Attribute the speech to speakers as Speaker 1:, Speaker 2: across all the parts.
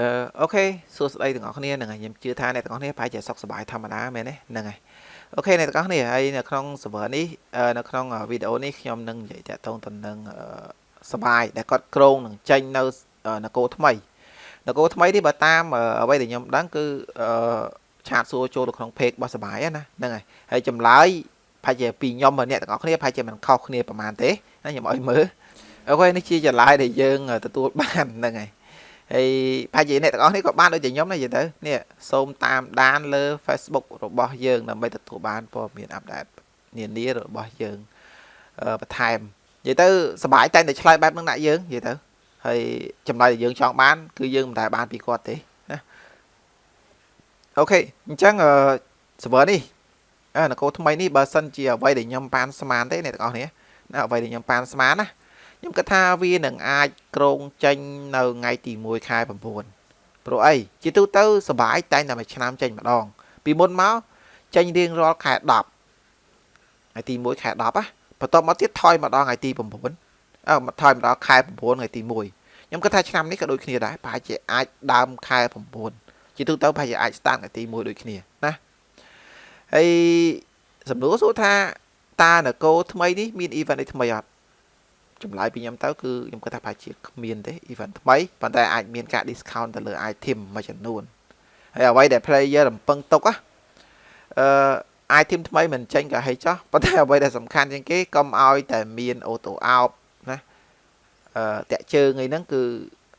Speaker 1: អឺ OK សួស្តីទាំងអស់គ្នាហ្នឹងហើយខ្ញុំជឿថាអ្នកទាំងអស់គ្នាប្រហែលជាសុខសប្បាយធម្មតាមែនទេហ្នឹងហើយ OK អ្នកទាំងអស់គ្នាហើយនៅក្នុង server នេះនៅក្នុងវីដេអូនេះខ្ញុំនឹងនិយាយទាក់ទងទៅនឹងសបាយដែលគាត់គម្រោងនឹងចេញនៅនគរថ្មីនគរថ្មីនេះបើតាមអ្វីដែលខ្ញុំដឹងគឺអឺ chat សួរចូលទៅក្នុង page របស់សបាយណាហ្នឹងហើយហើយចម្លើយប្រហែលជាពីខ្ញុំអ្នកទាំងអស់គ្នាប្រហែលជាមិនខុសគ្នាប្រហែលទេណាខ្ញុំឲ្យមើលអូខេនេះជាចម្លើយដែលយើងទទួលបានហ្នឹងហើយ ហើយប្រហែលជាអ្នកទាំងអស់នេះក៏បានដូចជាខ្ញុំដែរយល់ទៅនេះសូមតាមដានលើ Facebook របស់យើងដើម្បីទទួលបានព័ត៌មានអាប់ដេតនានារបស់យើងបន្ថែមនិយាយទៅសบายតែតែឆ្លើយបែបហ្នឹងដាក់យើងនិយាយទៅហើយចម្លើយដែលយើងចង់បាន គឺយើងមិនដែលបានពីគាត់ទេណាអូខេអញ្ចឹង server នេះនគរថ្មីនេះបើសិនជាអ្វីដែលខ្ញុំប៉ានស្មានទេអ្នកទាំងអស់គ្នាណាអ្វីដែលខ្ញុំប៉ានស្មានណា ខ្ញុំគិតថាវានឹងអាចក្រងចេញនៅថ្ងៃទី1ខែ9ព្រោះអីជាទូទៅសបាយតែងតែមួយឆ្នាំចេញម្ដង ពីមុនមកចេញរៀងរាល់ខែ10ថ្ងៃទី1ខែ10ណាបន្ទាប់មកទៀតថយមកដល់ថ្ងៃទី9អឺថយមកដល់ខែ9ថ្ងៃទី1ខ្ញុំគិតថាឆ្នាំនេះក៏ដូចគ្នាដែរប្រហែលជាអាចដើមខែ9ជាទូទៅប្រហែលជាអាចស្តាតថ្ងៃទី1ដូចគ្នាណាហើយសំណួរសួរថាតើនគរថ្មីនេះមាន event អីថ្មីអត់ ចម្លើយពីខ្ញុំទៅគឺខ្ញុំគិតថាប្រហែលជាគ្មានទេ event ថ្មីប៉ុន្តែអាចមានការ discount ទៅលើ item មួយចំនួនហើយអ្វីដែល player រំពឹងទុកណាអឺ item ថ្មីមិនចេញក៏ហីចោះប៉ុន្តែអ្វីដែលសំខាន់ជាងគេកុំឲ្យតែមាន auto out ណាអឺតាក់ជើងអីហ្នឹងគឺ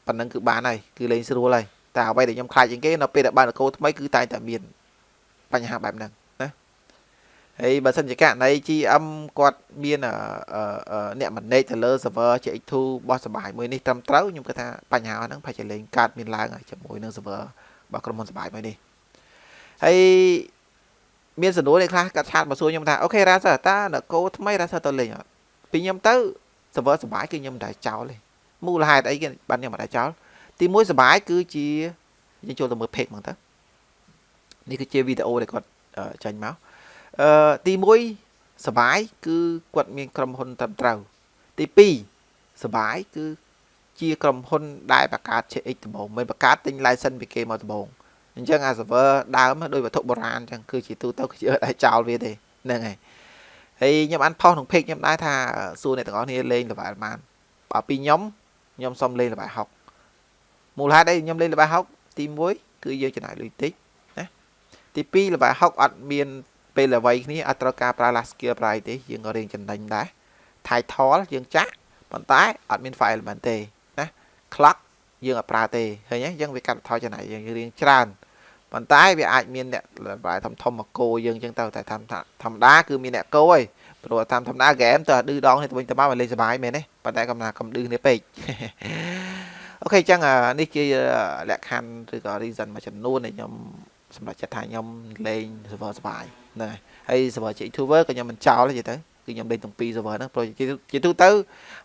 Speaker 1: ប៉ុណ្ណឹងគឺបានហើយគឺលេងស្រួលហើយតែអ្វីដែលខ្ញុំខ្លាចជាងគេនៅពេលដែលបានកោថ្មីគឺតែងតែមានបញ្ហាបែបហ្នឹង ហើយបើសិនជាករណី GM គាត់មានអ្នក manage ទៅលើ server CX2 របស់សបាយមួយនេះត្រឹមត្រូវខ្ញុំគិតថាបញ្ហាហ្នឹងប្រហែលជាលែងកើតមានឡើងជាមួយនឹង server របស់ក្រុមហ៊ុនសបាយមួយនេះហើយមានសំណួរនេះខ្លះគាត់ chat មកសួរខ្ញុំថា OK រ៉ាសើតើនគរថ្មីរ៉ាសើទៅលេងអត់ពីខ្ញុំទៅ server សបាយគឺខ្ញុំមិនដែលចោលទេមូលហេតុអីគេបានខ្ញុំមិនដែលចោលទីមួយសបាយគឺជាយើងចូលទៅមើល page ហ្មងទៅនេះគឺជាវីដេអូដែលគាត់ចាញ់មក អឺទី1សបាយគឺគាត់មានក្រុមហ៊ុនត្រឹមត្រូវ ទី2សបាយគឺជាក្រុមហ៊ុនដែលបង្កើត CX ដំបូងមិនបង្កើតទិញ license ពីគេមកដំបូងអញ្ចឹងអា server ដើមដោយវត្ថុបុរាណអញ្ចឹងគឺជាទូទៅគឺជាតែចោលវាទេហ្នឹងហើយហើយខ្ញុំអានផុសក្នុង page ខ្ញុំដែរថាសួរអ្នកទាំងអស់គ្នាលេង level បានបើពីខ្ញុំខ្ញុំសុំលេង level 60មូលហេតុអីខ្ញុំលេង level 60ទី1គឺយើងចំណាយលុយតិចណាទី2 level 60អត់មាន ពេលល្វីគ្នាអត់ត្រូវការប្រើ last skill ប្រៃទេយើងក៏រៀងចំណេញដែរ title យើងចាក់ប៉ុន្តែអត់មាន file element ទេណា clock យើងអត់ប្រើទេឃើញទេយើងវាកាត់បន្ថយចំណាយយើងរៀងច្រើនប៉ុន្តែវាអាចមានអ្នកប្រើធំធំមកគោយើងចឹងទៅតែធម្មតាគឺមានអ្នកគោឯងព្រោះតាមធម្មតាហ្គេមទៅឌឺដងនេះទៅវិញទៅមកវាលេងសុបាយមែនទេប៉ុន្តែកំណាកំឌឺនេះពេកអូខេអញ្ចឹងនេះជាលក្ខខណ្ឌឬក៏ reason មួយចំនួនដែលខ្ញុំ សម្រាប់ចិត្តថាខ្ញុំលេង server សបាយហ្នឹងហើយហើយ server JX Tower ក៏ខ្ញុំមិនចោលទេទៅគឺខ្ញុំលេងទាំងពីរ server ហ្នឹងព្រោះជាទូទៅ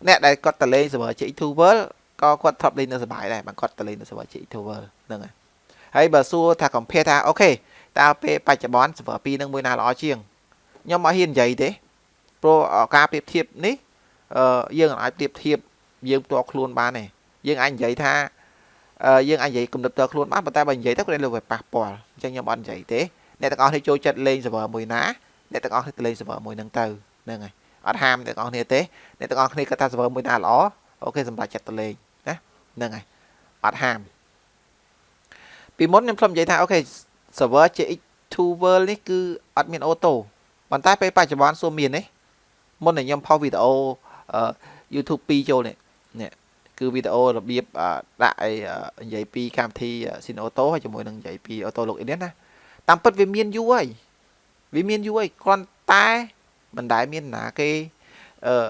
Speaker 1: អ្នកដែលគាត់ទៅលេង server JX Tower ក៏គាត់ធ្លាប់លេងនៅសបាយដែរបើគាត់ទៅលេងនៅ server JX Tower ហ្នឹងហើយហើយបើសួរថា compare ថាអូខេតើពេលបច្ចុប្បន្ន server 2នឹងមួយណាល្អជាងខ្ញុំអត់ហ៊ាននិយាយទេព្រោះការប្រៀបធៀបនេះយើងអាចប្រៀបធៀបយើងផ្ទាល់ខ្លួនបានទេយើងអាចនិយាយថា យើងអាចនិយាយគំនិតផ្ទាល់ខ្លួនបានប៉ុន្តែបើនិយាយទៅគាត់លើវាប៉ះពាល់អញ្ចឹងខ្ញុំអត់និយាយទេអ្នកទាំងអស់គ្នាចូលចិត្តលេង server មួយណាអ្នកទាំងអស់គ្នាទៅលេង server មួយហ្នឹងទៅហ្នឹងហើយអត់ហាមអ្នកទាំងអស់គ្នាទេអ្នកទាំងអស់គ្នាគាត់ថា server មួយណាល្អអូខេសម្រាប់ចិត្តទៅលេងណាហ្នឹងហើយអត់ហាមពីមុនខ្ញុំធ្លាប់និយាយថាអូខេ server CX2 World នេះគឺអត់មានអូតូប៉ុន្តែពេលបច្ចុប្បន្នសួរមានទេមុនដែលខ្ញុំផុសវីដេអូ YouTube 2ចូលនេះនេះ គឺវីដេអូរបៀបដាក់អីនិយាយពីកម្មវិធី Sin Auto ហើយជាមួយនឹងនិយាយពី Auto Login ណាតាមពិតវាមានយូរហើយវាមានយូរហើយគ្រាន់តែមិនដែលមានណាគេអឺ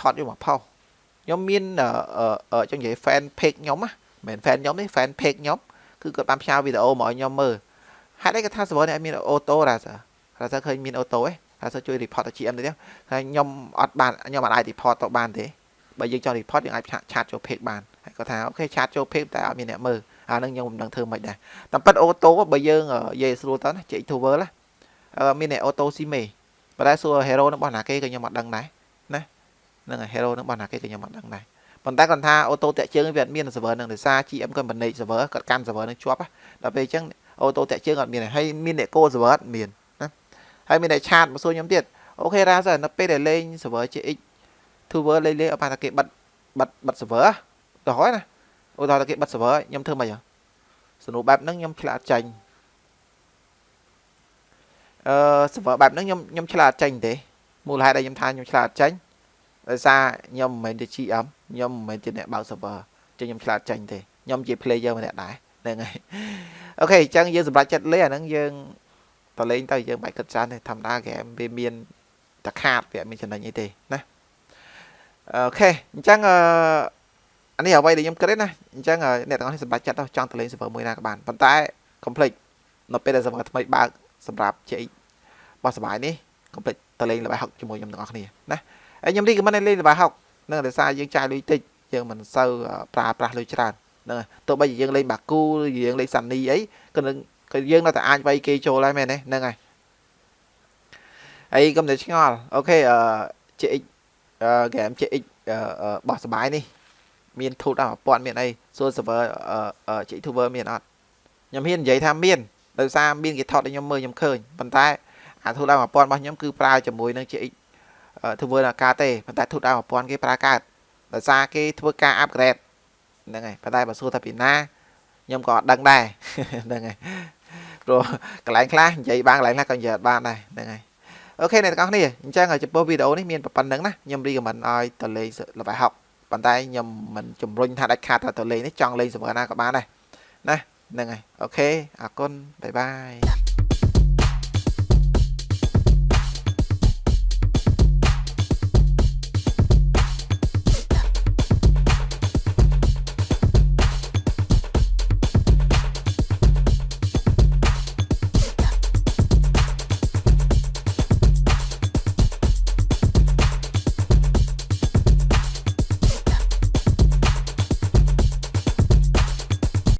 Speaker 1: ថតយកមកផុសខ្ញុំមានអឺចង់និយាយ fan page ខ្ញុំណាមិនមែន fan ខ្ញុំទេ fan page ខ្ញុំគឺគាត់បានផ្សាយវីដេអូមកឲ្យខ្ញុំមើលហេតុអីគាត់ថា server នេះអត់មានអូតូរ៉ាសារ៉ាសាឃើញមានអូតូទេរ៉ាសាជួយ report ទៅ GM ទៅទៀតហើយខ្ញុំអត់បានខ្ញុំអត់អាច report ទៅបានទេ បើយើងចង់ report យើងអាចឆាតចូល page បានហើយគាត់ថាអូខេឆាតចូល page តែអត់មានអ្នកមើលអានឹងខ្ញុំមិនដឹងធ្វើមិនដែរតាមពិតអូតូបើយើងនិយាយស្រួលទៅណាចេក Tower ណាមានអូតូស៊ីមេប៉ុន្តែសួរ hero របស់ណាគេក៏ខ្ញុំអត់ដឹងដែរណាហ្នឹងហើយ hero របស់ណាគេក៏ខ្ញុំអត់ដឹងដែរប៉ុន្តែគាត់ថាអូតូតាក់ជើងវាអត់មាន server នឹងដោយសារ GM គាត់មិន manage server គាត់កាន់ server នឹងជាប់ដល់ពេលអញ្ចឹងអូតូតាក់ជើងអត់មានហើយមានអ្នក call server អត់មានណាហើយមានអ្នកឆាតមកសួរខ្ញុំទៀតអូខេរ៉ាសិននៅពេលដែលលេង server GX Tower លេងលេងអត់បានតែគេបិទបិទបិទ server ទៅហើយណាឧទាហរណ៍ថាគេបិទ server ខ្ញុំធ្វើម៉េចសំណួរបែបហ្នឹងខ្ញុំឆ្លាតចាញ់អឺ server បែបហ្នឹងខ្ញុំខ្ញុំឆ្លាតចាញ់ទេមូលហេតុដែលខ្ញុំថាខ្ញុំឆ្លាតចាញ់ដោយសារខ្ញុំមិនមែនជា GM ខ្ញុំមិនមែនជាអ្នកបើក server ចឹងខ្ញុំឆ្លាតចាញ់ទេខ្ញុំជា player ម្នាក់ដែរហ្នឹងហើយអូខេអញ្ចឹងយើងសម្រាប់ចិត្តលេងអាហ្នឹងយើងតលេងទៅយើងបាច់គិតច្រើនទេធម្មតាហ្គេមវាមានតខាតវាអត់មានចំណេញអីទេណា អូខេអញ្ចឹងអឺអានេះអ្វីដែលខ្ញុំគិតទេណាអញ្ចឹងអ្នកទាំងអស់នេះសម្រាប់ចិត្តទៅចង់ទៅលេង server មួយណាក៏បានប៉ុន្តែ complete នៅពេលដែល server ថ្មីបើកសម្រាប់ JX បោះសបាយនេះ complete ទៅលេងល្បែ60ជាមួយខ្ញុំទាំងអស់គ្នាណាហើយខ្ញុំរីកមិនលេងល្បែ60នឹងដោយសារយើងចាយលុយតិចយើងមិនសូវប្រើប្រាស់លុយច្រើនហ្នឹងទោះបីជាយើងលេងបាគូឬយើងលេងសានីអីក៏នឹងក៏យើងនៅតែអាចវាយគេចូលដែរមែនទេហ្នឹងហើយហើយកុំតែឆ្ងល់អូខេអឺ JX អឺ game JX បោះសបាយនេះមានធូតដល់1000មានអីសួរ server អឺ JX Tuber មានអត់ខ្ញុំហ៊ាននិយាយថាមានដោយសារមានគេថតឲ្យខ្ញុំមើលខ្ញុំឃើញប៉ុន្តែអាធូតដល់1000របស់ខ្ញុំគឺប្រើជាមួយនឹង JX ធ្វើអាការទេប៉ុន្តែធូតដល់1000គេប្រើកើតដោយសារគេធ្វើការ upgrade ហ្នឹងហើយប៉ុន្តែបើសួរថាពីណាខ្ញុំក៏អត់ដឹងដែរហ្នឹងហើយព្រោះកន្លែងខ្លះនិយាយបានកន្លែងខ្លះក៏និយាយអត់បានដែរហ្នឹងហើយ OK អ្នកទាំងអស់គ្នាអញ្ចឹងចំពោះវីដេអូនេះមានប៉ុណ្ណឹងណាខ្ញុំ recommend ឲ្យទៅលេងល្បែ60ប៉ុន្តែខ្ញុំមិនជំរុញថាដាច់ខាតថាទៅលេងនេះចង់លេង server ណាក៏បានដែរណាហ្នឹងហើយ OK អរគុណ bye bye